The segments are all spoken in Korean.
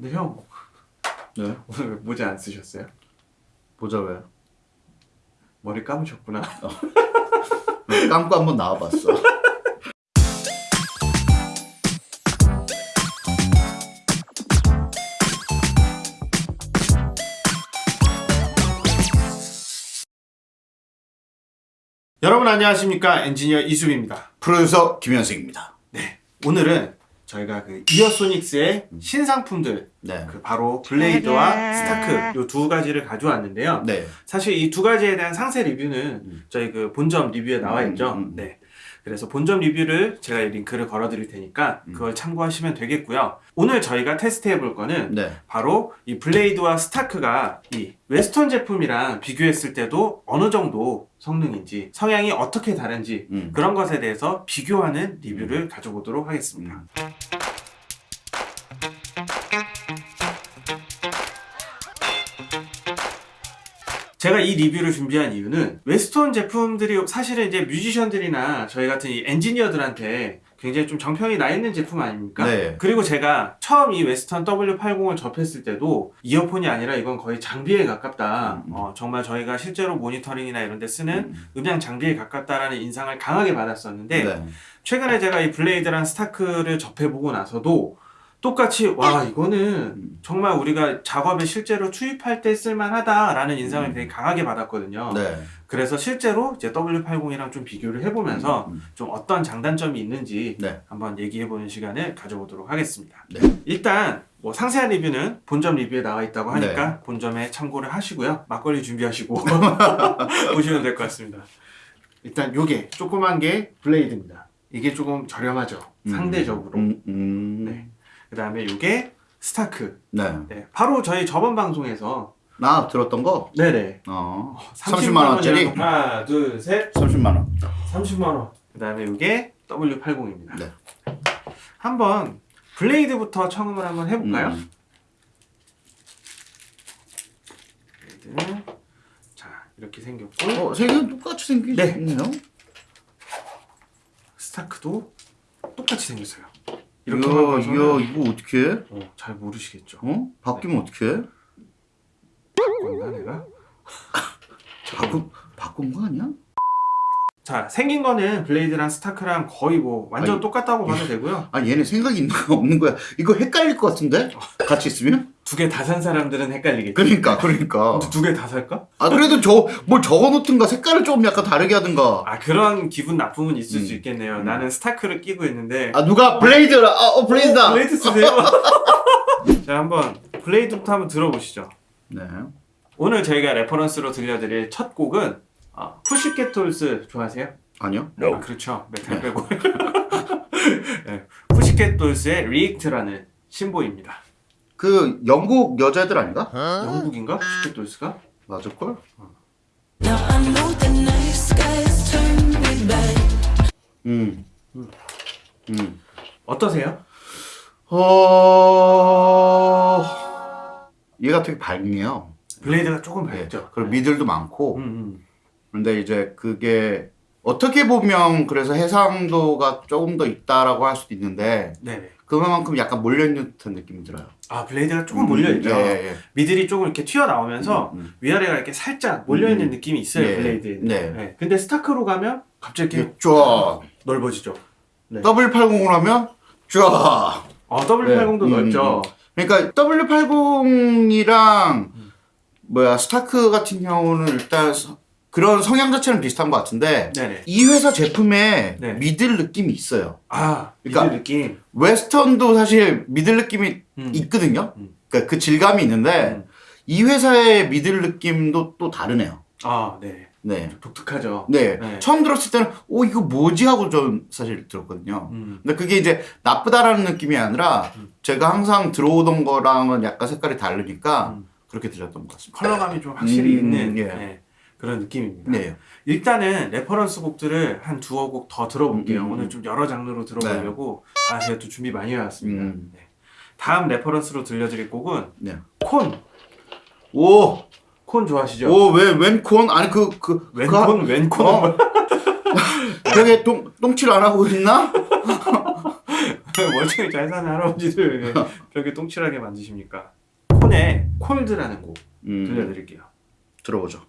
근데 형 네. 오늘 왜 모자 안 쓰셨어요? 보자 왜? 머리 감으셨구나. 감고 한번 나와봤어. 여러분 안녕하십니까 엔지니어 이수빈입니다. 프로듀서 김현승입니다. 네 오늘은 저희가 그 이어소닉스의 신상품들 네. 그 바로 블레이드와 스타크 요두 가지를 가져왔는데요. 네. 사실 이 두 가지에 대한 상세 리뷰는 음. 저희 그 본점 리뷰에 나와 있죠. 음, 음, 음. 네. 그래서 본점 리뷰를 제가 이 링크를 걸어 드릴 테니까 음. 그걸 참고하시면 되겠고요. 오늘 저희가 테스트해 볼 거는 네. 바로 이 블레이드와 스타크가 이 웨스턴 제품이랑 비교했을 때도 어느 정도 성능인지 성향이 어떻게 다른지 음. 그런 것에 대해서 비교하는 리뷰를 가져보도록 하겠습니다. 음. 제가 이 리뷰를 준비한 이유는 웨스턴 제품들이 사실은 이제 뮤지션들이나 저희 같은 이 엔지니어들한테 굉장히 좀 정평이 나 있는 제품 아닙니까? 네. 그리고 제가 처음 이 웨스턴 W80을 접했을 때도 이어폰이 아니라 이건 거의 장비에 가깝다. 음. 어, 정말 저희가 실제로 모니터링이나 이런 데 쓰는 음. 음향 장비에 가깝다라는 인상을 강하게 받았었는데 네. 최근에 제가 이 블레이드랑 스타크를 접해보고 나서도 똑같이 와 이거는 음. 정말 우리가 작업에 실제로 투입할 때 쓸만하다라는 인상을 음. 되게 강하게 받았거든요. 네. 그래서 실제로 이제 W80이랑 좀 비교를 해보면서 음. 좀 어떤 장단점이 있는지 네. 한번 얘기해보는 시간을 가져보도록 하겠습니다. 네. 일단 뭐 상세한 리뷰는 본점 리뷰에 나와 있다고 하니까 네. 본점에 참고를 하시고요. 막걸리 준비하시고 보시면 될 것 같습니다. 일단 요게 조그만 게 블레이드입니다. 이게 조금 저렴하죠. 음. 상대적으로. 음. 음. 네. 그 다음에 요게 스타크. 네. 네. 바로 저희 저번 방송에서 나 들었던 거? 네네. 어. 30만 30만 원짜리? 하나, 둘, 셋. 30만 원. 30만 원. 그 다음에 이게 W80입니다. 네. 한번 블레이드부터 청음을 한번 해볼까요? 음. 블레이드. 자 이렇게 생겼고 어, 세 개는 똑같이 생기네요. 네. 스타크도 똑같이 생겼어요. 이렇게 바꿔서는 이야, 이거 어떻게 해? 어, 잘 모르시겠죠? 어? 바뀌면 어떻게 해? 바꿨나 내가? 바꾼, 바꾼 거 아니야? 자 생긴 거는 블레이드랑 스타크랑 거의 뭐 완전 아니, 똑같다고 봐도 되고요. 아, 얘네 생각이 있는 거 없는 거야. 이거 헷갈릴 것 같은데? 같이 있으면? 두 개 다 산 사람들은 헷갈리겠지. 그러니까, 그러니까. 두 개 다 살까? 아, 그래도 저, 뭘 적어 놓든가, 색깔을 좀 약간 다르게 하든가. 아 그런 기분 나쁨은 있을 음. 수 있겠네요. 음. 나는 스타크를 끼고 있는데 아, 누가 블레이드라, 아, 어, 블레이드다! 블레이드 쓰세요? 자 한번 블레이드부터 한번 들어보시죠. 네. 오늘 저희가 reference로 들려드릴 첫 곡은 어, Pussycat Dolls 좋아하세요? 아니요? 아, 그렇죠. 메탈 네. 빼고. 네. Pussycat Dolls의 React라는 신보입니다. 그, 영국 여자애들 아닌가? 영국인가? Pussycat Dolls가? 맞을걸? Me back. 음. 음. 어떠세요? 어, 얘가 되게 밝네요. 블레이드가 조금 네. 밝죠? 그리고 middle도 많고. 음, 음. 근데 이제 그게 어떻게 보면 그래서 해상도가 조금 더 있다라고 할 수도 있는데 네네. 그만큼 약간 몰려있는 듯한 느낌이 들어요. 아 블레이드가 조금 몰려있죠? 예, 예. middle이 조금 이렇게 튀어나오면서 음, 음. 위아래가 이렇게 살짝 몰려있는 음. 느낌이 있어요 네. 블레이드에는 네. 근데 스타크로 가면 갑자기 이렇게 쫙 넓어지죠 네. W80으로 하면 쫙 어, W80도 네. 넓죠 그러니까 W80이랑 뭐야 스타크 같은 경우는 일단 서- 그런 성향 자체는 비슷한 것 같은데 네네 이 회사 제품에 네. 미들 느낌이 있어요. 아 그러니까- 미들 느낌 웨스턴도 사실 미들 느낌이 음. 있거든요. 음. 그러니까 그 질감이 있는데 음. 이 회사의 middle 느낌도 또 다르네요. 아 네 네. 독특하죠 네. 네. 처음 들었을 때는 오 이거 뭐지 하고 좀 사실 들었거든요. 음. 근데 그게 이제 나쁘다라는 느낌이 아니라 음. 제가 항상 들어오던 거랑은 약간 색깔이 다르니까 음. 그렇게 들렸던 것 같습니다. 컬러감이 좀 확실히 음, 있는 예. 네, 그런 느낌입니다 네. 일단은 reference 곡들을 한 두어 곡 더 들어볼게요 음, 음, 오늘 음. 좀 여러 장르로 들어보려고 아 제가 또 준비 많이 해왔습니다 음. 네. 다음 reference로 들려드릴 곡은 네. 콘 오, 콘 좋아하시죠? 오, 왜, 웬콘? 아니, 그, 그, 그, 왼콘 왼콘 어? 저게 똥, 똥칠 안 하고 있나? 멀쩡히 잘 사는 할아버지들 왜 저렇게 똥칠하게 만드십니까? 콘의 콜드라는 곡 음, 들려드릴게요. 들어보죠.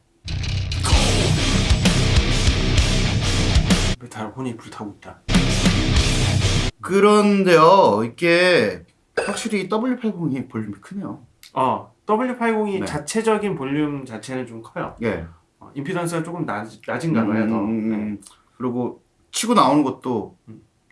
메탈 혼이 불타고 있다. 그런데요, 이게 확실히 W80이 볼륨이 크네요. 어, W80이 네. 자체적인 볼륨 자체는 좀 커요. 예. 어, 임피던스가 조금 낮, 낮은가 봐요, 더. 음, 네. 음, 그리고 치고 나오는 것도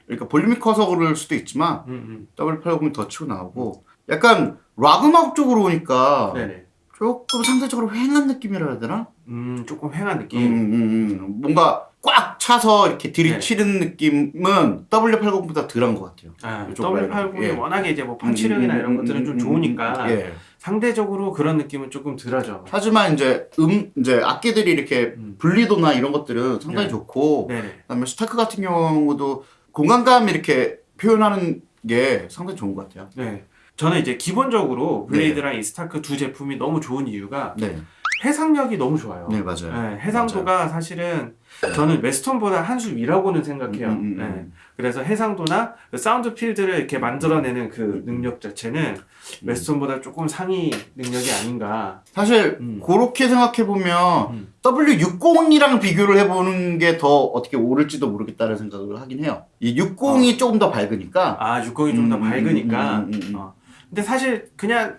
그러니까 볼륨이 커서 그럴 수도 있지만 음, 음. W80이 더 치고 나오고 약간 락 음악 쪽으로 오니까 네네. 조금 상대적으로 휑한 느낌이라 해야 되나? 음, 조금 휑한 음, 느낌. 음, 음. 뭔가 꽉 차서 이렇게 들이치는 느낌은 W80보다 덜한 것 같아요. 아, 이쪽 W80이 라인은. 예. 워낙에 이제 뭐 펀치력이나 음, 이런 음, 것들은 음, 좀 음, 좋으니까 음, 예. 상대적으로 그런 느낌은 조금 덜하죠. 하지만 이제 음 이제 악기들이 이렇게 음. 분리도나 이런 것들은 상당히 네. 좋고 네네. 그다음에 스타크 같은 경우도 공간감 이렇게 표현하는 게 상당히 좋은 것 같아요. 네. 저는 이제 기본적으로 블레이드랑 이 스타크 두 제품이 너무 좋은 이유가 네, 해상력이 너무 좋아요. 네 맞아요. 네, 해상도가 사실은 저는 웨스턴보다 한 수 위라고는 생각해요. 음, 음, 음, 네. 음. 그래서 해상도나 그 sound field를 이렇게 만들어내는 그 능력 자체는 웨스턴보다 조금 상위 능력이 아닌가. 사실 음. 그렇게 생각해 보면 음. W60이랑 비교를 해보는 게 더 어떻게 옳을지도 모르겠다는 생각을 하긴 해요. 이 60이 조금 더 밝으니까. 아, 60이 좀더 음, 음, 밝으니까. 음, 음, 음. 어. 근데 사실 그냥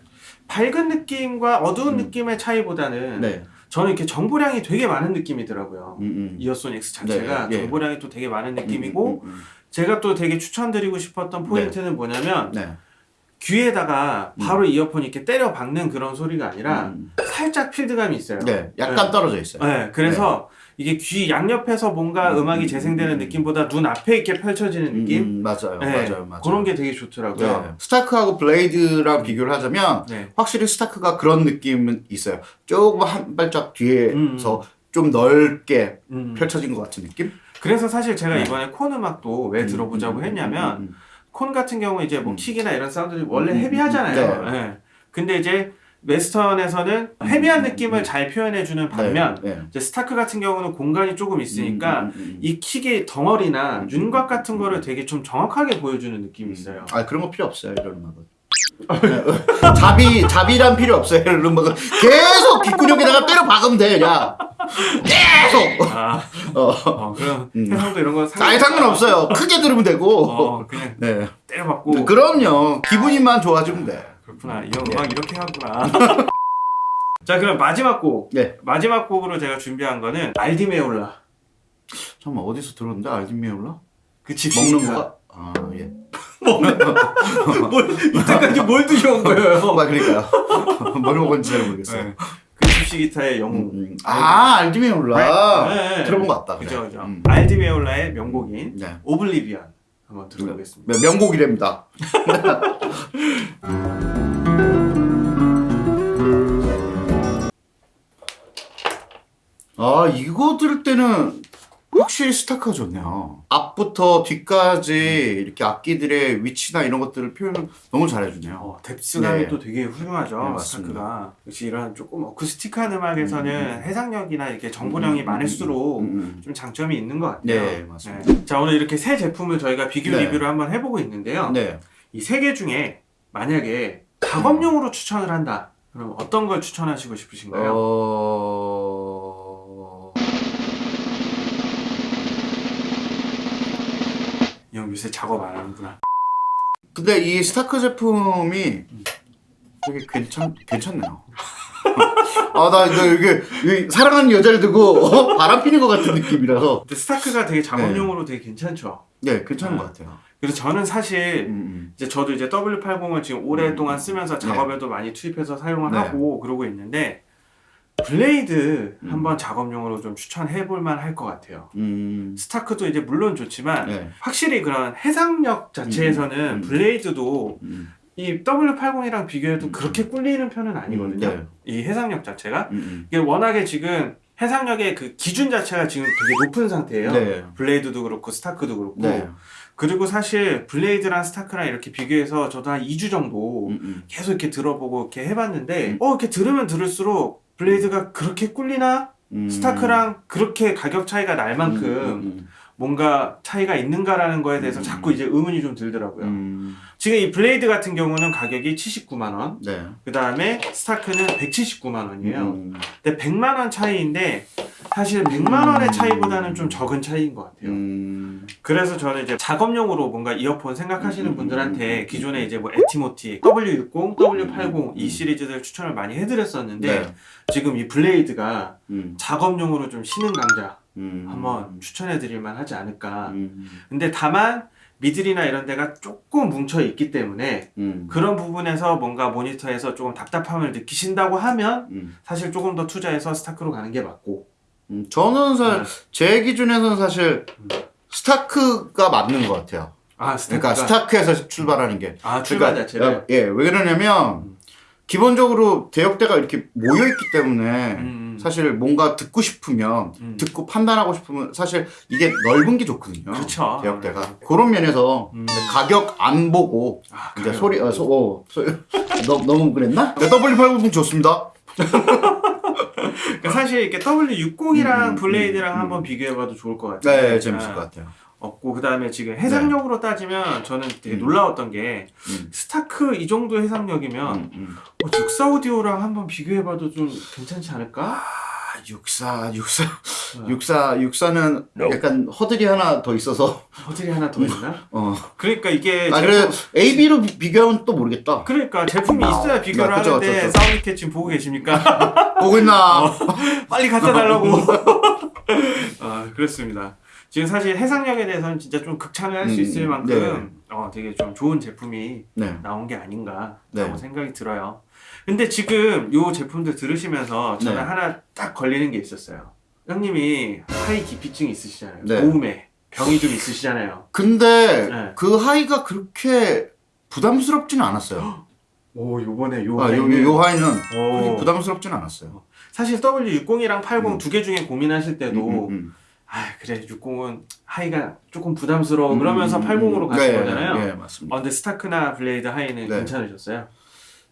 밝은 느낌과 어두운 음. 느낌의 차이보다는 네. 저는 이렇게 정보량이 되게 많은 느낌이더라고요. 음, 음. 이어손 X 자체가 네, 예. 정보량이 또 되게 많은 느낌이고 음, 음, 제가 또 되게 추천드리고 싶었던 포인트는 뭐냐면 음. 네. 귀에다가 바로 이어폰 이렇게 때려 박는 그런 소리가 아니라 음. 살짝 필드감이 있어요. 네, 약간 네. 떨어져 있어요. 네, 그래서 이게 귀 양옆에서 뭔가 음, 음악이 음, 재생되는 음, 느낌보다 눈 앞에 이렇게 펼쳐지는 느낌. 음, 맞아요, 네, 맞아요, 맞아요. 그런 게 되게 좋더라고요. 네. 스타크하고 블레이드랑 비교를 하자면 네. 확실히 스타크가 그런 느낌은 있어요. 조금 한 발짝 뒤에서 좀 넓게 음. 펼쳐진 것 같은 느낌? 그래서 사실 제가 네. 이번에 콘 음악도 왜 들어보자고 음, 음, 했냐면 음, 음, 콘 같은 경우 이제 뭐 음. 킥이나 이런 사운드들이 원래 음, 음, heavy하잖아요. 네. 네. 근데 이제 웨스턴에서는 heavy한 느낌을 잘 표현해주는 음. 반면 네, 네. 이제 스타크 같은 경우는 공간이 조금 있으니까 음, 음, 음. 이 킥의 덩어리나 음, 윤곽 같은 거를 되게 좀 정확하게 보여주는 느낌이 있어요. 아 그런 거 필요 없어요 이런 음악은. 네. 잡이 잡이란 필요 없어요 이런 음악은 계속 귓구녕에다가 때려 박으면 돼 그냥 계속. 아, 어. 어, 그럼 음. 해상도 이런 거 아예 상관 없어요. 크게 들으면 되고. 어, 그냥 네. 때려박고 그럼요. 기분이만 좋아지면 돼. 그렇구나. 이형 음악 이렇게 하구나. 자, 그럼 마지막 곡. 네. 마지막 곡으로 제가 준비한 거는 알디메올라. 잠깐만 어디서 들었는데 알디미올라? 그 집시 먹는. 거가? 아 예. 뭘 이때까지 뭘 드셔온 거예요? 아 그러니까요. 뭘 먹은지 잘 모르겠어요. 네. 그 집시 기타의 음, 영웅. 음. 아 알디미올라. 네, 네. 들어본 것 같다. 그죠, 그죠. 음. 알디메올라의 명곡인 네. 오블리비언 한번 들어보겠습니다. 네, 명곡이랍니다. 아 이거 들을 때는 확실히 스타크가 좋네요. 앞부터 뒤까지 이렇게 악기들의 위치나 이런 것들을 표현을 너무 잘해주네요. 어, 뎁스감이 네. 또 되게 훌륭하죠. 네. 스타크가. 역시 이런 조금 어쿠스틱한 음악에서는 음, 해상력이나 이렇게 정보량이 음, 많을수록 음, 음. 좀 장점이 있는 것 같아요. 네, 맞습니다. 네. 자 오늘 이렇게 세 제품을 저희가 비교 네. 리뷰를 한번 해보고 있는데요. 네. 이세 개 중에 만약에 작업용으로 추천을 한다. 그럼 어떤 걸 추천하시고 싶으신가요? 어... 요새 작업 안 하는구나. 근데 이 스타크 제품이 되게 괜찮 괜찮네요. 아나 이게 이게 사랑하는 여자를 두고 어? 바람 피는 것 같은 느낌이라서 근데 스타크가 되게 작업용으로 되게 괜찮죠. 네 괜찮은 네. 것 같아요. 그래서 저는 사실 음, 이제 저도 이제 W80을 지금 오랫동안 쓰면서 네. 작업에도 많이 투입해서 사용을 네. 하고 그러고 있는데 Blade 음. 한번 작업용으로 좀 추천해 볼 만 할 것 같아요. 음, Stark도 이제 물론 좋지만 네. 확실히 그런 해상력 자체에서는 음, 음. Blade도 음, 이 W80이랑 비교해도 음. 그렇게 꿀리는 편은 아니거든요. 네. 이 해상력 자체가 음, 이게 워낙에 지금 해상력의 그 기준 자체가 지금 되게 높은 상태예요. 네. Blade도 그렇고 Stark도 그렇고 네. 그리고 사실 Blade랑 Stark랑 이렇게 비교해서 저도 한 2주 정도. 계속 이렇게 들어보고 이렇게 해봤는데 음. 어 이렇게 들으면 들을수록 Blade가 그렇게 꿀리나 음. Stark랑 그렇게 가격 차이가 날 만큼 음, 음, 뭔가 차이가 있는가라는 거에 대해서 자꾸 이제 의문이 좀 들더라고요. 음, 지금 이 Blade 같은 경우는 가격이 79만 원, 네. 그 다음에 Stark는 179만 원이에요. 음, 근데 100만 원 차이인데 사실 100만 원의 차이보다는 좀 적은 차이인 것 같아요. 음, 그래서 저는 이제 작업용으로 뭔가 이어폰 생각하시는 음, 분들한테 음, 기존에 이제 뭐 Etymotic, W60, W80 이 시리즈들 추천을 많이 해드렸었는데 네. 지금 이 블레이드가 음, 작업용으로 좀 쉬는 강자 음, 한번 추천해드릴 만 하지 않을까. 음, 근데 다만 미들이나 이런 데가 조금 뭉쳐 있기 때문에 음, 그런 부분에서 뭔가 모니터에서 조금 답답함을 느끼신다고 하면 음. 사실 조금 더 투자해서 스타크로 가는 게 맞고 음, 저는 사실 네. 제 기준에서는 사실 스타크가 맞는 것 같아요. 아 그러니까 스타크에서 출발하는 게. 아 출발 그러니까, 자체를 예, 왜 그러냐면 기본적으로 대역대가 이렇게 모여 있기 때문에 음. 사실 뭔가 듣고 싶으면 음. 듣고 판단하고 싶으면 사실 이게 넓은 게 좋거든요. 그쵸. 대역대가 그런 면에서 음. 가격 안 보고 아, 이제. 소리 어, 소, 어, 소, 너, 너무 그랬나? 네, W80 좋습니다. 그러니까 사실 이렇게 W60이랑 음, 블레이드랑 음, 한번 비교해봐도 좋을 것 같아요. 네, 재밌을 아, 것 같아요. 없고 그 다음에 지금 해상력으로 따지면 저는 되게 음. 놀라웠던 게 음. 스타크 이 정도 해상력이면 음, 음. 어, 육사 오디오랑 한번 비교해봐도 좀 괜찮지 않을까? 아, 64, 64, 네. 64, 64는 약간 허들이 하나 더 있어서 허들이 하나 더 있나? 어. 그러니까 이게 아 제품- 그래 AB로 비교하면 또 모르겠다. 그러니까 제품이 있어야 비교를 아, 그쵸, 하는데. 사운드캣 지금 보고 계십니까? 보고 있나? 어. 빨리 갖다 달라고. 아 그렇습니다. 지금 사실 해상력에 대해서는 진짜 좀 극찬을 할수 음, 있을 만큼 네. 어, 되게 좀 좋은 제품이 네. 나온 게 아닌가라고 네. 생각이 들어요. 근데 지금 요 제품들 들으시면서 저는 네. 하나 딱 걸리는 게 있었어요. 형님이 하이 기피증 있으시잖아요. 네. 고음에 병이 좀 있으시잖아요. 근데 네. 그 하이가 그렇게 부담스럽지는 않았어요. 오 요번에 요 아, 요, 하이는 요 하이는 부담스럽지는 않았어요. 사실 W60이랑 80 음. 두개 중에 고민하실 때도 음, 음, 아 그래 60은 하이가 조금 부담스러워 음. 그러면서 음, 80으로 음, 가신 네, 거잖아요. 네, 맞습니다. 어, 근데 Stark나 Blade high는 네. 괜찮으셨어요?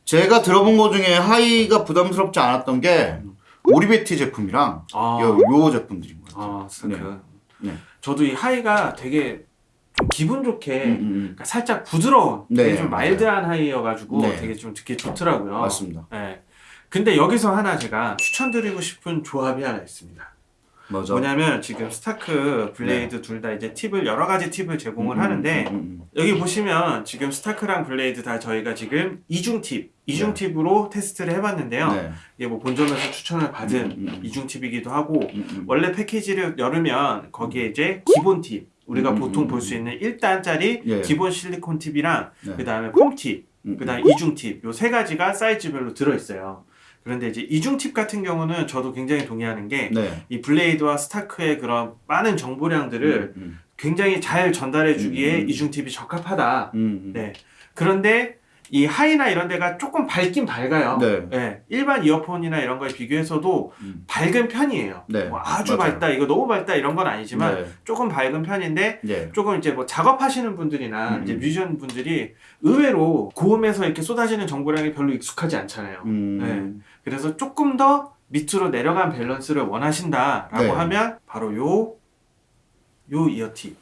제가 들어본 것 중에 high가 부담스럽지 않았던 게 Oriveti 제품이랑 아, 요, 요 제품들인 것 같아요. 아 Stark. 네. 네. 저도 이 high가 되게 좀 기분 좋게 음, 음, 음. 그러니까 살짝 부드러운 네, 되게 좀 맞아요. mild한 high여가지고 네. 되게 좀 듣기 좋더라고요. 맞습니다. 네. 근데 여기서 하나 제가 추천드리고 싶은 조합이 하나 있습니다. 맞아. 뭐냐면 지금 Stark, Blade 둘다 이제 팁을 여러 가지 팁을 제공을 네. 음, 하는데 음, 음, 여기 보시면 지금 Stark랑 Blade 다 저희가 지금 이중 팁, 이중 네. 팁으로 테스트를 해봤는데요. 음. 네. 이게 뭐 본점에서 추천을 받은 음, 음, 음. 이중 팁이기도 하고 음, 음. 원래 패키지를 열으면 거기에 이제 기본 팁 우리가 음, 보통 음, 볼수 있는 1단짜리 예. 기본 실리콘 팁이랑 네. 그 다음에 폼 팁, 음, 그 다음에 이중 팁 요 세 가지가 사이즈별로 들어있어요. 그런데 이제 이중 팁 같은 경우는 저도 굉장히 동의하는 게 네. 이 블레이드와 스타크의 그런 많은 정보량들을 음, 굉장히 잘 전달해 주기에 음, 음. 이중 팁이 적합하다. 음, 음. 네. 그런데 이 high나 이런 데가 조금 밝긴 밝아요. 네. 일반 이어폰이나 이런 거에 비교해서도 음. 밝은 편이에요. 네, 뭐 아주 맞아요. 밝다, 이거 너무 밝다 이런 건 아니지만 네. 조금 밝은 편인데 네. 조금 이제 뭐 작업하시는 분들이나 음. 이제 뮤지션 분들이 의외로 고음에서 이렇게 쏟아지는 정보량이 별로 익숙하지 않잖아요. 음. 네. 그래서 조금 더 밑으로 내려간 밸런스를 원하신다라고 네. 하면 바로 요, 요 이어팁.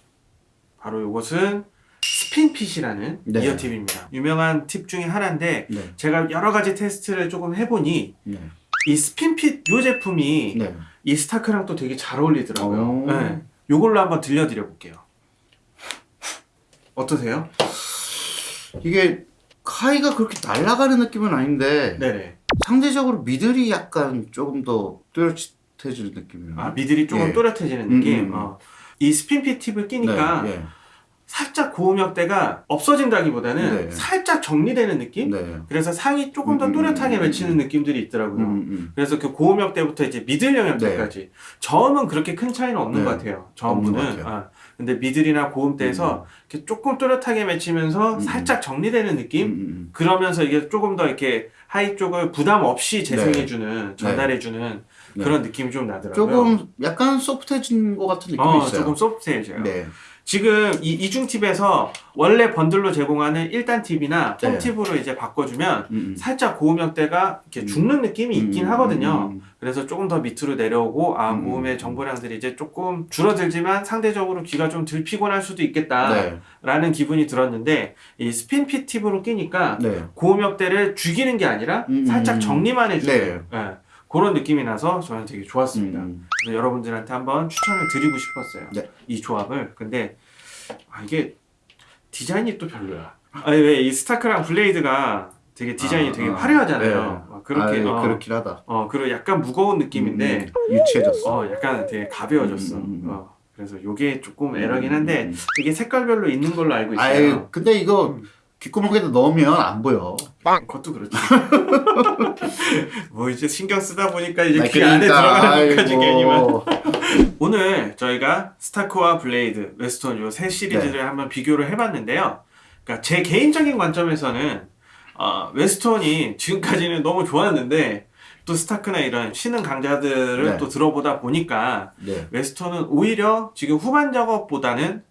바로 요것은 스핀핏이라는 네. 이어팁입니다. 유명한 팁 중에 하나인데 네. 제가 여러 가지 테스트를 조금 해보니 네. 이 스핀핏 요 제품이 네. 이 스타크랑 또 되게 잘 어울리더라고요. 오. 네. 요걸로 한번 들려드려 볼게요. 어떠세요? 이게 하이가 그렇게 날아가는 느낌은 아닌데 네네. 상대적으로 미들이 약간 조금 더 뚜렷해지는 느낌이에요. 아 미들이 조금 예. 또렷해지는 음, 느낌. 음. 어. 이 SpinFit 팁을 끼니까 네. 살짝 고음역대가 없어진다기보다는 네. 살짝 정리되는 느낌? 네. 그래서 상이 조금 더 음, 또렷하게 음, 맺히는 음. 느낌들이 있더라고요. 음, 음. 그래서 그 고음역대부터 이제 middle 영역대까지 저음은 그렇게 큰 차이는 없는 네. 것 같아요. 같아요. 아, 근데 middle이나 고음대에서 이렇게 조금 또렷하게 맺히면서 음. 살짝 정리되는 느낌? 음, 음, 그러면서 이게 조금 더 이렇게 high 쪽을 부담 없이 재생해주는, 전달해주는 네. 그런 느낌이 좀 나더라고요. 조금 약간 소프트해진 것 같은 느낌이 어, 있어요. 조금 소프트해져요. 네. 지금 이 이중 팁에서 원래 번들로 제공하는 1단 팁이나 펌 네. 팁으로 이제 바꿔주면 음, 음. 살짝 고음역대가 이렇게 음. 죽는 느낌이 있긴 음, 하거든요. 음, 음. 그래서 조금 더 밑으로 내려오고 아 음. 고음의 정보량들이 이제 조금 줄어들지만 상대적으로 귀가 좀 덜 피곤할 수도 있겠다라는 네. 기분이 들었는데 이 스핀 핏 팁으로 끼니까 네. 고음역대를 죽이는 게 아니라 음, 살짝 음. 정리만 해주는 네. 예, 그런 느낌이 나서 저는 되게 좋았습니다. 음. 그래서 여러분들한테 한번 추천을 드리고 싶었어요. 네. 이 조합을. 근데 아, 이게 디자인이 또 별로야. 아니 왜 이 스타크랑 블레이드가 되게 디자인이 아, 되게 아, 화려하잖아요. 네. 막 그렇게 아, 어, 그렇긴 하다. 어 그리고 약간 무거운 느낌인데 음, 유치해졌어. 어 약간 되게 가벼워졌어. 음, 음, 음. 어, 그래서 요게 조금 에러긴 한데 음, 음. 이게 색깔별로 있는 걸로 알고 있어요. 아유, 근데 이거 귓구멍에다 넣으면 안 보여. 그것도 그렇지. 뭐 이제 신경 쓰다 보니까 이제 아, 귀 안에 들어가는 것까지 아이고. 괜히만. 오늘 저희가 Stark와 Blade, Westone 요 세 시리즈를 네. 한번 비교를 해봤는데요. 그러니까 제 개인적인 관점에서는 어, Westone이 지금까지는 너무 좋았는데 또 Stark나 이런 신흥 강자들을 네. 또 들어보다 보니까 네. Westone은 오히려 지금 후반 작업보다는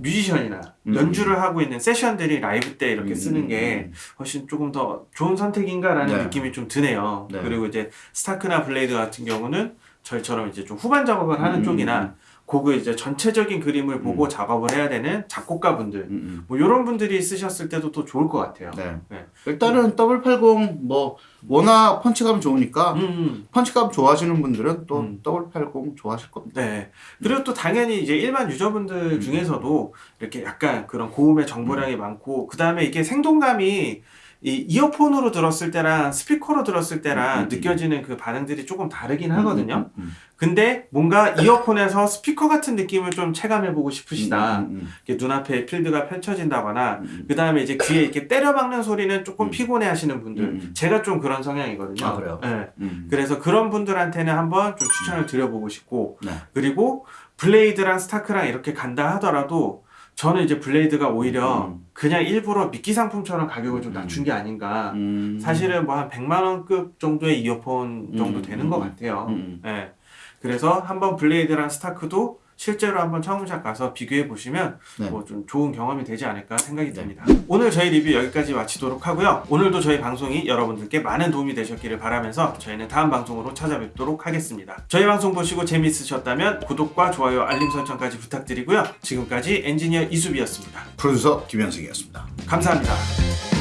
뮤지션이나 음. 연주를 하고 있는 세션들이 라이브 때 이렇게 음, 쓰는 게 훨씬 조금 더 좋은 선택인가라는 네. 느낌이 좀 드네요. 네. 그리고 이제 Stark나 Blade 같은 경우는 저희처럼 이제 좀 후반 작업을 하는 음, 쪽이나 곡을 이제 전체적인 그림을 보고 작업을 해야 되는 작곡가분들 음, 음. 뭐 이런 분들이 쓰셨을 때도 또 좋을 것 같아요. 네. 네. 일단은 더블 80 뭐 워낙 펀치감 좋으니까 음, 펀치감 좋아하시는 분들은 또 음. 더블 80 좋아하실 겁니다. 네. 그리고 또 당연히 이제 일반 음. 유저분들 중에서도 이렇게 약간 그런 고음의 정보량이 많고 그 다음에 이게 생동감이 이 이어폰으로 들었을 때랑 스피커로 들었을 때랑 음, 음, 음. 느껴지는 그 반응들이 조금 다르긴 하거든요. 음, 음, 근데 뭔가 이어폰에서 스피커 같은 느낌을 좀 체감해보고 싶으시다. 음, 음, 눈앞에 필드가 펼쳐진다거나 음. 그 다음에 이제 귀에 이렇게 때려박는 소리는 조금 음. 피곤해 하시는 분들. 음, 음. 제가 좀 그런 성향이거든요. 아, 그래요? 네. 음. 그래서 그런 분들한테는 한번 좀 추천을 드려보고 싶고 네. 그리고 Blade랑 Stark랑 이렇게 간다 하더라도 저는 이제 Blade가 오히려 음. 그냥 일부러 미끼 상품처럼 가격을 좀 음. 낮춘 게 아닌가. 음. 사실은 뭐 한 100만 원급 정도의 이어폰 정도 음, 되는 음, 것 음. 같아요. 음, 예. 그래서 한번 Blade랑 Stark도 실제로 한번 청음샵 가서 비교해 보시면 네. 뭐좀 좋은 경험이 되지 않을까 생각이 네. 듭니다. 오늘 저희 리뷰 여기까지 마치도록 하고요. 오늘도 저희 방송이 여러분들께 많은 도움이 되셨기를 바라면서 저희는 다음 방송으로 찾아뵙도록 하겠습니다. 저희 방송 보시고 재미있으셨다면 구독과 좋아요, 알림 설정까지 부탁드리고요. 지금까지 엔지니어 이수비였습니다. 프로듀서 김현승이었습니다. 감사합니다.